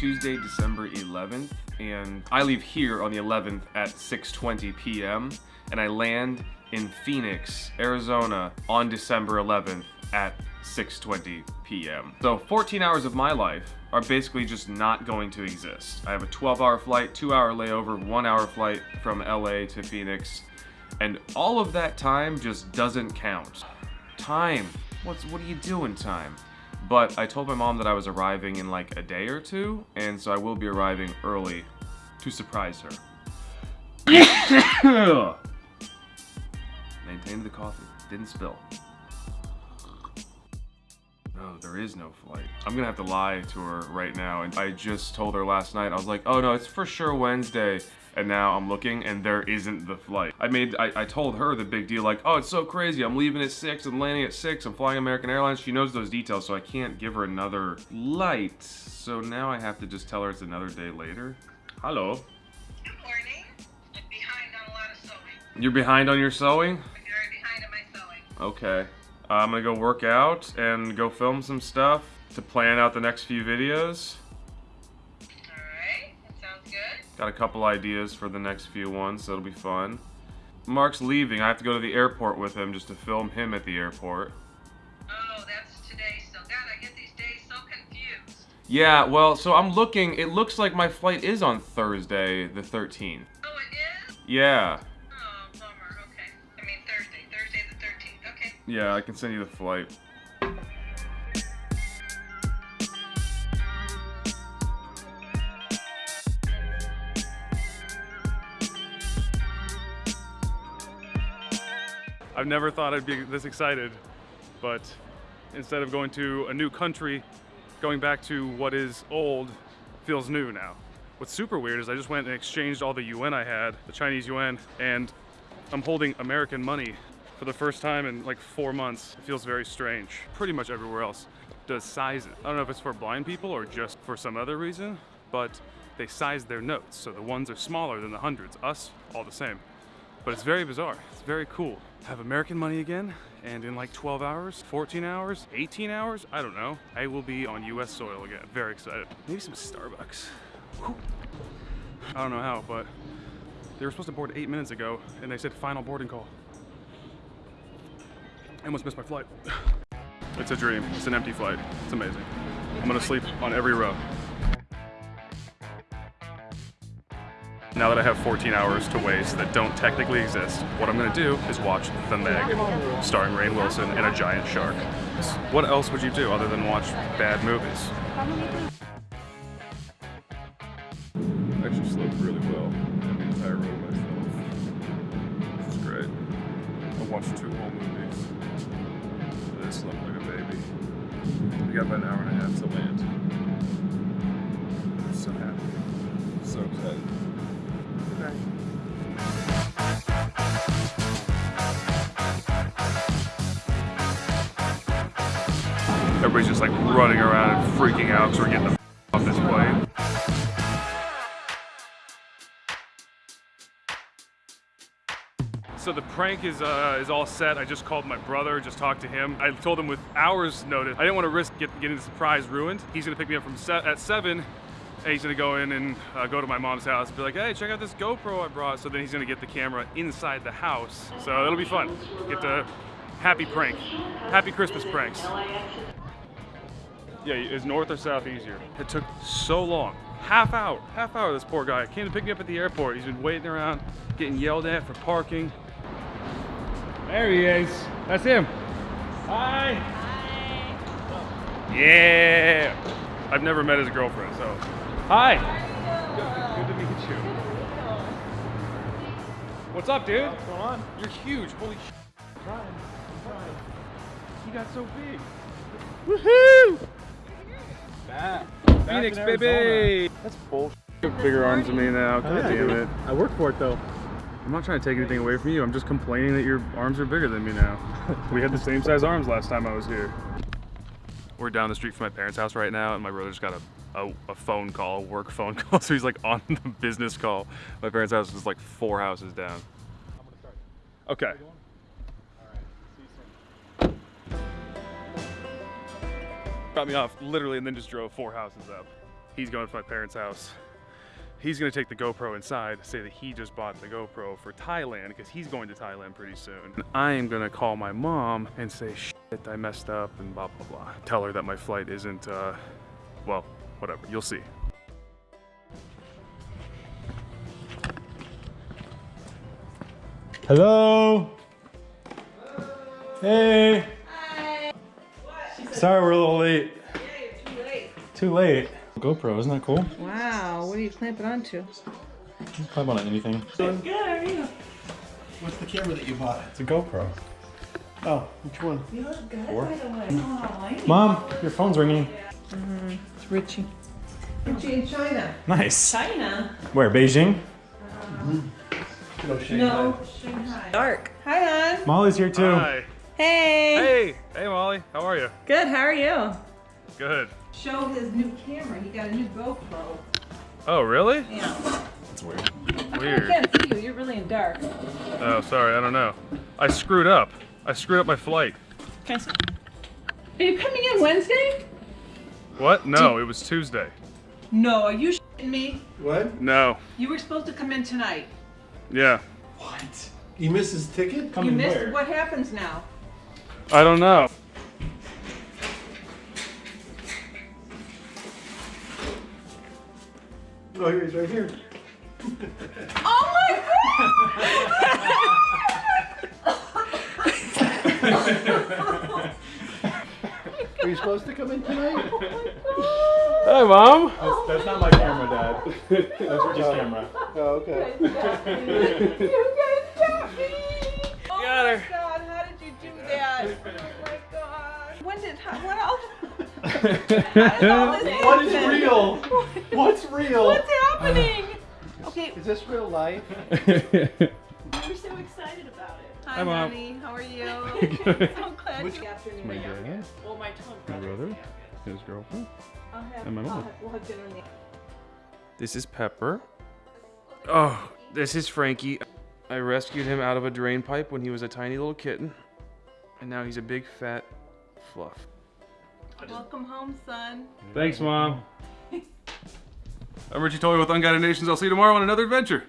Tuesday, December 11th, and I leave here on the 11th at 6.20 p.m., and I land in Phoenix, Arizona on December 11th at 6.20 p.m. So 14 hours of my life are basically just not going to exist. I have a 12 hour flight, two hour layover, one hour flight from LA to Phoenix, and all of that time just doesn't count. Time, what's, what are you doing time? But I told my mom that I was arriving in like a day or two, and so I will be arriving early to surprise her. Maintained the coffee, didn't spill. No, there is no flight. I'm gonna have to lie to her right now. And I just told her last night, I was like, oh no, it's for sure Wednesday. And now I'm looking and there isn't the flight. I made, I, I told her the big deal, like, oh, it's so crazy. I'm leaving at six, I'm landing at six, I'm flying American Airlines. She knows those details, so I can't give her another light. So now I have to just tell her it's another day later. Hello. Good morning. I'm behind on a lot of sewing. You're behind on your sewing? I'm very behind on my sewing. Okay. Uh, I'm gonna go work out and go film some stuff to plan out the next few videos. Got a couple ideas for the next few ones, so it'll be fun. Mark's leaving. I have to go to the airport with him just to film him at the airport. Oh, that's today still. God, I get these days so confused. Yeah, well, so I'm looking. It looks like my flight is on Thursday, the 13th. Oh, it is? Yeah. Oh, bummer. Okay. I mean Thursday. Thursday the 13th. Okay. Yeah, I can send you the flight. I've never thought I'd be this excited, but instead of going to a new country, going back to what is old feels new now. What's super weird is I just went and exchanged all the yuan I had, the Chinese yuan, and I'm holding American money for the first time in like four months. It feels very strange. Pretty much everywhere else does size it. I don't know if it's for blind people or just for some other reason, but they size their notes. So the ones are smaller than the hundreds. Us, all the same. But it's very bizarre. It's very cool. Have American money again, and in like 12 hours, 14 hours, 18 hours, I don't know, I will be on US soil again. Very excited. Maybe some Starbucks. Whew. I don't know how, but they were supposed to board eight minutes ago, and they said final boarding call. I almost missed my flight. It's a dream. It's an empty flight. It's amazing. I'm gonna sleep on every row. Now that I have 14 hours to waste that don't technically exist, what I'm gonna do is watch The Meg, starring Rainn Wilson and a giant shark. What else would you do other than watch bad movies? I actually slept really well the entire road myself. Is great. I watched two whole movies. I slept like a baby. We got about an hour and a half to land. Everybody's just like running around and freaking out because we're getting the off this plane. So the prank is uh, is all set. I just called my brother, just talked to him. I told him with hours notice. I didn't want to risk get, getting the surprise ruined. He's gonna pick me up from set at seven, and he's gonna go in and uh, go to my mom's house and be like, hey, check out this GoPro I brought. So then he's gonna get the camera inside the house. So it'll be fun. Get the happy prank, happy Christmas pranks. Yeah, is north or south easier? It took so long. Half hour, half hour, this poor guy came to pick me up at the airport. He's been waiting around, getting yelled at for parking. There he is. That's him. Hi. Hi. Yeah. I've never met his girlfriend, so. Hi. Good, good to meet you. What's up, dude? What's going on? You're huge. Holy sh. I'm trying. I'm trying. You got so big. Woohoo! Back. Phoenix, in baby! That's bullshit. You have bigger arms than me now. Oh, God Yeah, damn it. I work for it though. I'm not trying to take anything away from you. I'm just complaining that your arms are bigger than me now. we had the same size arms last time I was here. We're down the street from my parents' house right now, and my brother just got a, a, a phone call, a work phone call. So he's like on the business call. My parents' house is like four houses down. Okay. Got me off literally and then just drove four houses up. He's going to my parents' house. He's gonna take the GoPro inside, say that he just bought the GoPro for Thailand because he's going to Thailand pretty soon. And I am gonna call my mom and say, shit, I messed up and blah, blah, blah. Tell her that my flight isn't, uh, well, whatever, you'll see. Hello. Hey. Sorry we're a little late. too late. Too late. GoPro, isn't that cool? Wow, what are you clamping onto? You can climb on anything. Good, are you? What's the camera that you bought? It's a GoPro. Oh, which one? You look good, Four. by the way. Mm. Oh, Mom, your phone's ringing. Mm-hmm, it's Richie. Richie in China. Nice. China? Where, Beijing? Mm-hmm. No, Shanghai. No, Shanghai. Dark. Hi, hon. Molly's here too. Hi. Hey. Hey, hey Molly, how are you? Good, how are you? Good. Show his new camera. He got a new GoPro. Oh, really? Yeah. That's weird. I Weird. can't see you. You're really in dark. Oh, sorry, I don't know. I screwed up. I screwed up my flight. Can I see? Are you coming in Wednesday? What? No, it was Tuesday. No, are you shitting me? What? No. You were supposed to come in tonight. Yeah. What? You missed his ticket? Come you missed. where? What happens now? I don't know. Oh, here he's right here. Oh my god! Are you supposed to come in tonight? Oh hey, Mom. That's, that's not my camera, Dad. That's Richie's camera. Oh, okay. What is real? What's real? What's happening? Okay, Is this real life? we're so excited about it. Hi, Hi, Mom. honey. How are you? Good. so glad Which- you afternoon. My there. dad, Well, my twin my brother. brother, his girlfriend. Have, and my mom. have, we'll have dinner in This is Pepper. Oh, this is Frankie. I rescued him out of a drain pipe when he was a tiny little kitten. And now he's a big fat fluff. Welcome home, son. Thanks, Mom. I'm Richie Toy with Unguided Nations. I'll see you tomorrow on another adventure.